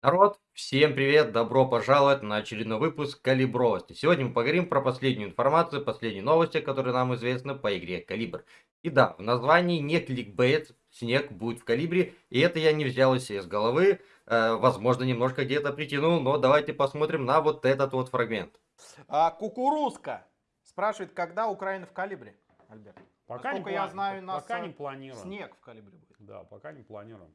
Народ, всем привет, добро пожаловать на очередной выпуск Калибровости. Сегодня мы поговорим про последнюю информацию, последние новости, которые нам известны по игре Калибр. И да, в названии не кликбейт, снег будет в Калибре, и это я не взял из головы, э, возможно, немножко где-то притянул, но давайте посмотрим на вот этот вот фрагмент. А, кукурузка спрашивает, когда Украина в Калибре, Альберт? Пока не, Насколько я плани- знаю, у нас пока э, не планируем. снег в Калибре будет. Да, пока не планируем.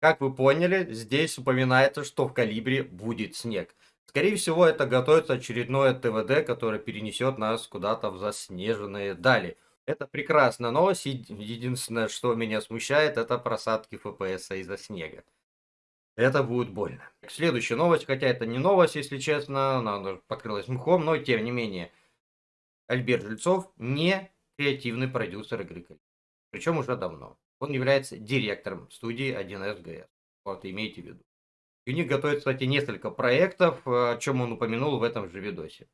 Как вы поняли, здесь упоминается, что в Калибре будет снег. Скорее всего, это готовится очередное ТВД, которое перенесет нас куда-то в заснеженные дали. Это прекрасная новость. Еди- Единственное, что меня смущает, это просадки ФПС из-за снега. Это будет больно. Следующая новость, хотя это не новость, если честно, она покрылась мхом, но тем не менее. Альберт Жильцов не креативный продюсер игры. Причем уже давно. Он является директором студии 1С ГС. Вот, имейте в виду. И у них готовится, кстати, несколько проектов, э, о чем он упомянул в этом же видосе.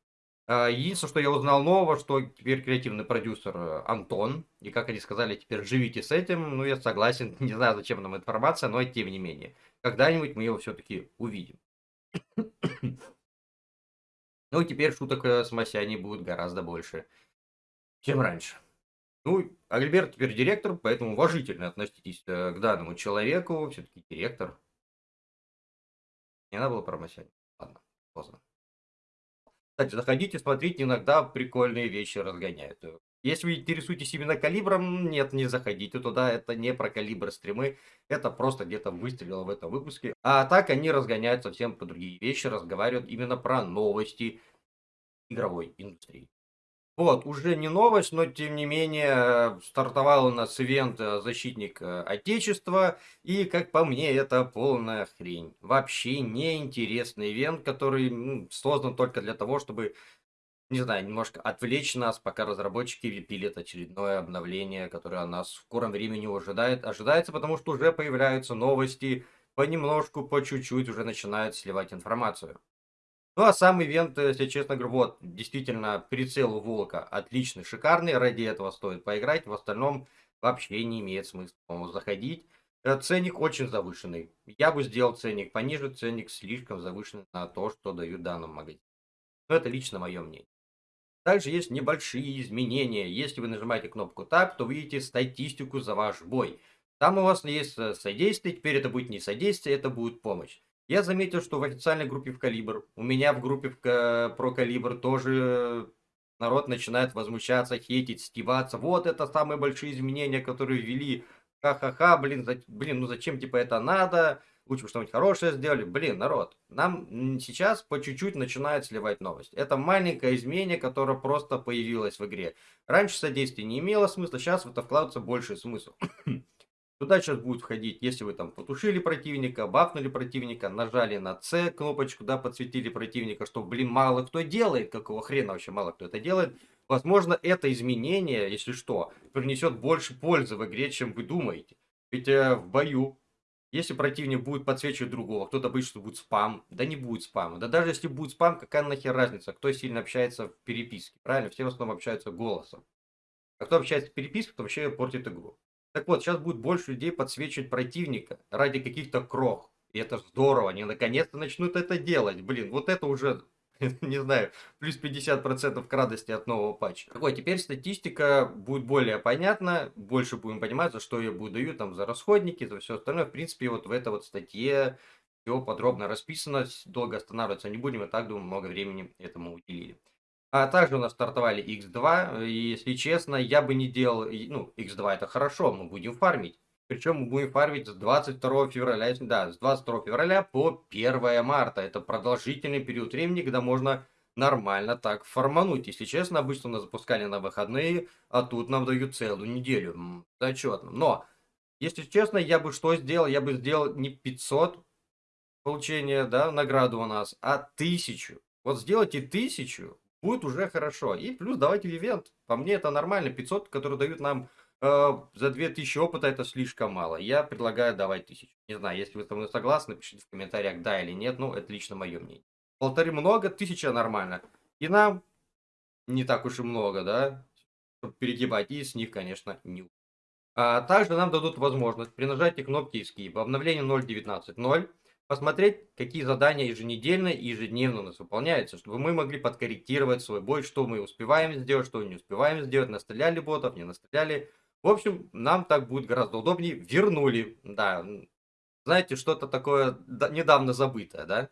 А, Единственное, что я узнал нового, что теперь креативный продюсер э, Антон. И как они сказали, теперь живите с этим. Ну, я согласен. Не знаю, зачем нам информация, но тем не менее. Когда-нибудь мы его все-таки увидим. Ну, и теперь шуток э, с Масяней будет гораздо больше, чем раньше. Ну, Альберт теперь директор, поэтому уважительно относитесь э, к данному человеку. Все-таки директор. Не надо было про. Ладно, поздно. Кстати, заходите, смотрите, иногда прикольные вещи разгоняют. Если вы интересуетесь именно калибром, нет, не заходите туда, это не про калибр стримы, это просто где-то выстрелило в этом выпуске. А так они разгоняют совсем по другие вещи, разговаривают именно про новости игровой индустрии. Вот, уже не новость, но тем не менее стартовал у нас ивент э, «Защитник э, Отечества», и, как по мне, это полная хрень. Вообще неинтересный ивент, который ну, создан только для того, чтобы, не знаю, немножко отвлечь нас, пока разработчики пилят очередное обновление, которое нас в скором времени ожидает, ожидается, потому что уже появляются новости, понемножку, по чуть-чуть уже начинают сливать информацию. Ну, а сам ивент, э, если честно говорю, вот, действительно, прицел Волка отличный, шикарный, ради этого стоит поиграть, в остальном вообще не имеет смысла по-моему, заходить. Э, Ценник очень завышенный. Я бы сделал ценник пониже, ценник слишком завышенный на то, что дают данному магазину. Но это лично мое мнение. Также есть небольшие изменения. Если вы нажимаете кнопку Tab, то вы видите статистику за ваш бой. Там у вас есть э, содействие, теперь это будет не содействие, это будет помощь. Я заметил, что в официальной группе в Калибр, у меня в группе в про Калибр тоже народ начинает возмущаться, хейтить, стебаться. Вот это самые большие изменения, которые ввели. Ха-ха-ха, блин, за- блин, ну зачем типа это надо? Лучше бы что-нибудь хорошее сделали. Блин, народ, нам сейчас по чуть-чуть начинает сливать новость. Это маленькое изменение, которое просто появилось в игре. Раньше содействие не имело смысла, сейчас в это вкладывается больше смысл. Туда сейчас будет входить, если вы там потушили противника, бафнули противника, нажали на C кнопочку, да, подсветили противника, что, блин, мало кто делает, какого хрена вообще мало кто это делает. Возможно, это изменение, если что, принесет больше пользы в игре, чем вы думаете. Ведь э, в бою, если противник будет подсвечивать другого, кто-то боится, что будет спам, да не будет спама. Да даже если будет спам, какая нахер разница, кто сильно общается в переписке, правильно? Все в основном общаются голосом. А кто общается в переписке, то вообще портит игру. Так вот, сейчас будет больше людей подсвечивать противника ради каких-то крох. И это здорово, они наконец-то начнут это делать. Блин, вот это уже, не знаю, плюс 50% к радости от нового патча. Так теперь статистика будет более понятна, больше будем понимать, за что я буду даю, там, за расходники, за все остальное. В принципе, вот в этой вот статье все подробно расписано, долго останавливаться не будем, и так, думаю, много времени этому уделили. А также у нас стартовали X2, и если честно, я бы не делал, ну, X2 это хорошо, мы будем фармить. Причем мы будем фармить с 22 февраля, да, с 22 февраля по 1 марта. Это продолжительный период времени, когда можно нормально так фармануть. Если честно, обычно нас запускали на выходные, а тут нам дают целую неделю. Зачетно. Но, если честно, я бы что сделал? Я бы сделал не 500 получения, да, награду у нас, а 1000. Вот сделайте 1000, будет уже хорошо. И плюс давайте ивент. По мне это нормально. 500, которые дают нам э, за 2000 опыта, это слишком мало. Я предлагаю давать 1000. Не знаю, если вы со мной согласны, пишите в комментариях да или нет. Ну, это лично мое мнение. Полторы много, тысяча нормально. И нам не так уж и много, да, чтобы перегибать. И с них, конечно, не А также нам дадут возможность при нажатии кнопки Escape в обновлении 0.19.0 посмотреть, какие задания еженедельно и ежедневно у нас выполняются, чтобы мы могли подкорректировать свой бой, что мы успеваем сделать, что не успеваем сделать, настреляли ботов, не настреляли. В общем, нам так будет гораздо удобнее. Вернули, да. Знаете, что-то такое недавно забытое, да?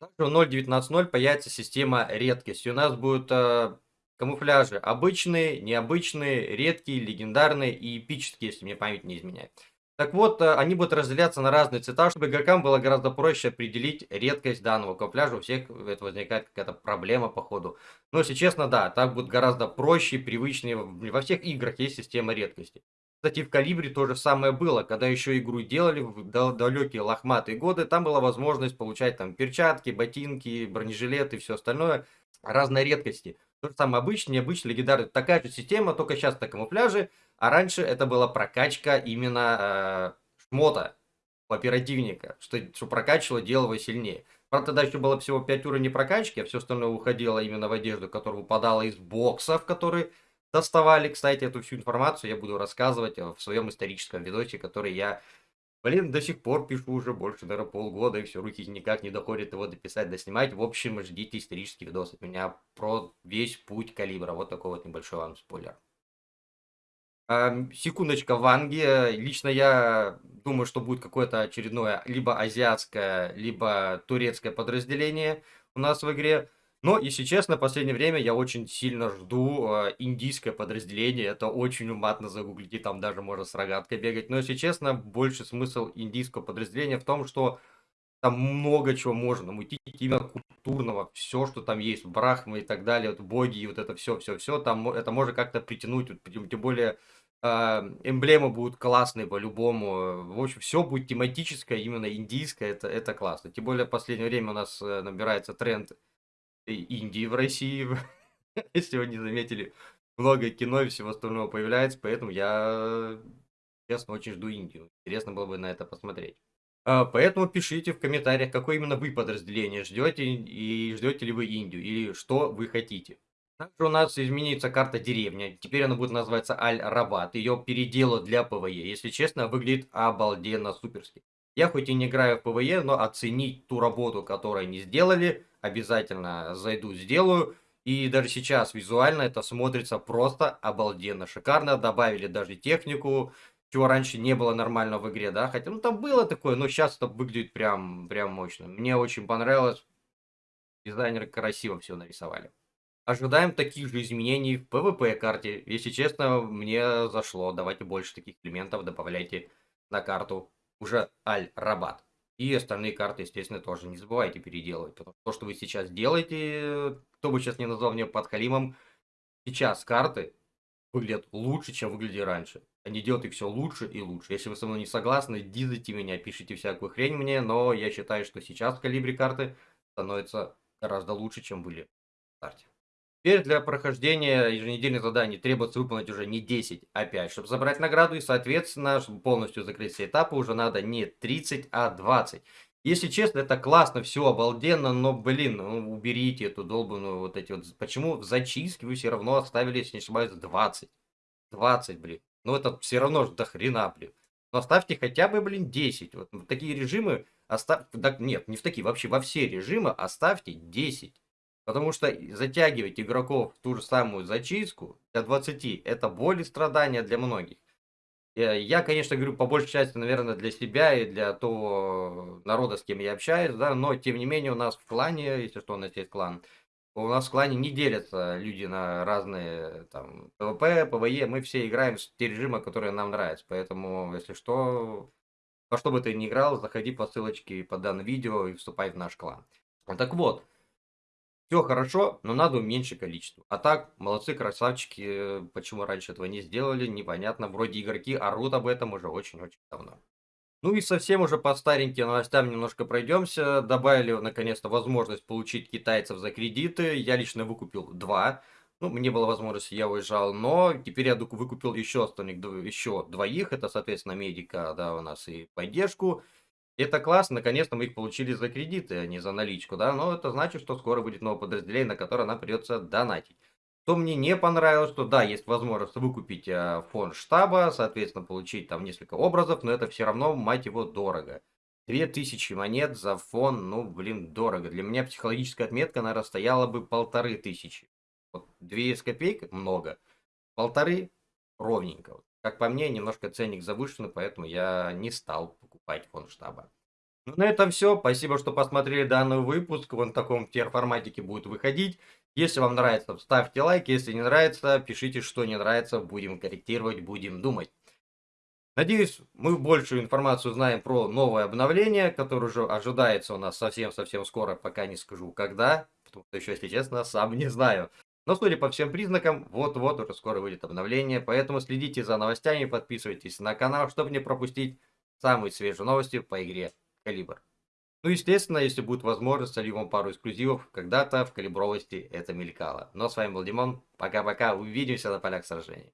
Также в 0.19.0 появится система редкости. У нас будут э, камуфляжи обычные, необычные, редкие, легендарные и эпические, если мне память не изменяет. Так вот, э, они будут разделяться на разные цвета, чтобы игрокам было гораздо проще определить редкость данного камуфляжа. У всех это возникает какая-то проблема по ходу. Но, если честно, да, так будет гораздо проще, привычнее. Во всех играх есть система редкости. Кстати, в Калибре то же самое было, когда еще игру делали в далекие лохматые годы, там была возможность получать там перчатки, ботинки, бронежилеты и все остальное, разные редкости. То же самое обычный, необычный, легендарный. Такая же система, только сейчас это камуфляжи, а раньше это была прокачка именно э, шмота, оперативника, что, что прокачивало, делало сильнее. Правда, тогда еще было всего 5 уровней прокачки, а все остальное уходило именно в одежду, которая выпадала из боксов, которые доставали. Кстати, эту всю информацию я буду рассказывать в своем историческом видосе, который я, блин, до сих пор пишу уже больше, наверное, полгода, и все, руки никак не доходят его дописать, доснимать. В общем, ждите исторический видос от меня про весь путь калибра. Вот такой вот небольшой вам спойлер. Секундочка, Ванги. Лично я думаю, что будет какое-то очередное либо азиатское, либо турецкое подразделение у нас в игре. Но, если честно, в последнее время я очень сильно жду э, индийское подразделение. Это очень уматно загуглите, там даже можно с рогаткой бегать. Но, если честно, больше смысл индийского подразделения в том, что там много чего можно мутить именно культурного, все, что там есть, брахмы и так далее, вот боги и вот это все, все, все, там это можно как-то притянуть, тем более эмблемы будут классные по-любому, в общем, все будет тематическое, именно индийское, это, это классно. Тем более в последнее время у нас э, набирается тренд Индии в России, если вы не заметили, много кино и всего остального появляется, поэтому я, честно, очень жду Индию. Интересно было бы на это посмотреть. А, поэтому пишите в комментариях, какое именно вы подразделение ждете, и ждете ли вы Индию, или что вы хотите. Также у нас изменится карта деревня. Теперь она будет называться Аль-Рабат. Ее переделают для ПВЕ. Если честно, выглядит обалденно суперски. Я хоть и не играю в ПВЕ, но оценить ту работу, которую они сделали, обязательно зайду, сделаю. И даже сейчас визуально это смотрится просто обалденно, шикарно. Добавили даже технику, чего раньше не было нормально в игре, да. Хотя, ну там было такое, но сейчас это выглядит прям, прям мощно. Мне очень понравилось. Дизайнеры красиво все нарисовали. Ожидаем таких же изменений в PvP карте. Если честно, мне зашло. Давайте больше таких элементов добавляйте на карту уже Аль-Рабат. И остальные карты, естественно, тоже не забывайте переделывать. Потому что то, что вы сейчас делаете, кто бы сейчас не назвал меня подхалимом, сейчас карты выглядят лучше, чем выглядели раньше. Они делают их все лучше и лучше. Если вы со мной не согласны, дизайте меня, пишите всякую хрень мне, но я считаю, что сейчас в калибре карты становятся гораздо лучше, чем были в старте. Теперь для прохождения еженедельных заданий требуется выполнить уже не 10, а 5, чтобы забрать награду. И, соответственно, чтобы полностью закрыть все этапы, уже надо не 30, а 20. Если честно, это классно, все обалденно, но, блин, ну, уберите эту долбанную вот эти вот... Почему в зачистке вы все равно оставили, если не ошибаюсь, 20? 20, блин. Ну, это все равно до хрена, блин. Но оставьте хотя бы, блин, 10. Вот такие режимы оставьте... Да, нет, не в такие, вообще во все режимы оставьте 10. Потому что затягивать игроков в ту же самую зачистку для 20 это боль и страдания для многих. Э, я, конечно, говорю по большей части, наверное, для себя и для того народа, с кем я общаюсь, да, но тем не менее у нас в клане, если что, у нас есть клан, у нас в клане не делятся люди на разные там ПВП, ПВЕ, мы все играем в те режимы, которые нам нравятся, поэтому, если что, во что бы ты ни играл, заходи по ссылочке под данным видео и вступай в наш клан. Так вот, все хорошо, но надо уменьшить количество. А так, молодцы, красавчики. Почему раньше этого не сделали, непонятно. Вроде игроки орут об этом уже очень-очень давно. Ну и совсем уже по стареньким новостям немножко пройдемся. Добавили наконец-то возможность получить китайцев за кредиты. Я лично выкупил два. Ну, мне было возможность, я уезжал, но теперь я выкупил еще остальных, еще двоих. Это, соответственно, медика, да, у нас и поддержку. Это классно, наконец-то мы их получили за кредиты, а не за наличку, да, но это значит, что скоро будет новое подразделение, на которое нам придется донатить. Что мне не понравилось, что да, есть возможность выкупить э, фон штаба, соответственно, получить там несколько образов, но это все равно, мать его, дорого. 2000 монет за фон, ну, блин, дорого. Для меня психологическая отметка, наверное, стояла бы полторы тысячи. Вот две с копейкой много, полторы ровненько. Как по мне, немножко ценник завышенный, поэтому я не стал покупать фон штаба. Ну, на этом все. Спасибо, что посмотрели данный выпуск. Он в таком форматике будет выходить. Если вам нравится, ставьте лайк. Если не нравится, пишите, что не нравится. Будем корректировать, будем думать. Надеюсь, мы большую информацию знаем про новое обновление, которое уже ожидается у нас совсем-совсем скоро, пока не скажу когда, потому что еще, если честно, сам не знаю. Но судя по всем признакам, вот-вот уже скоро выйдет обновление, поэтому следите за новостями, подписывайтесь на канал, чтобы не пропустить самые свежие новости по игре Калибр. Ну, естественно, если будет возможность, солью вам пару эксклюзивов, когда-то в калибровости это мелькало. Но с вами был Димон, пока-пока, увидимся на полях сражений.